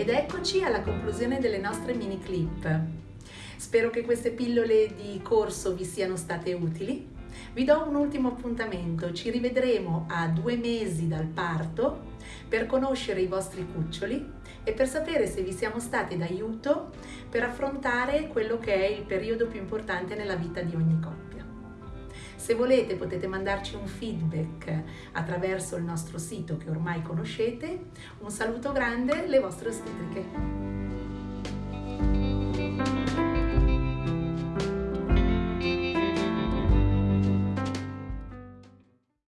Ed eccoci alla conclusione delle nostre mini clip. Spero che queste pillole di corso vi siano state utili. Vi do un ultimo appuntamento, ci rivedremo a due mesi dal parto per conoscere i vostri cuccioli e per sapere se vi siamo stati d'aiuto per affrontare quello che è il periodo più importante nella vita di ogni coppia. Se volete potete mandarci un feedback attraverso il nostro sito che ormai conoscete. Un saluto grande, le vostre ostetriche.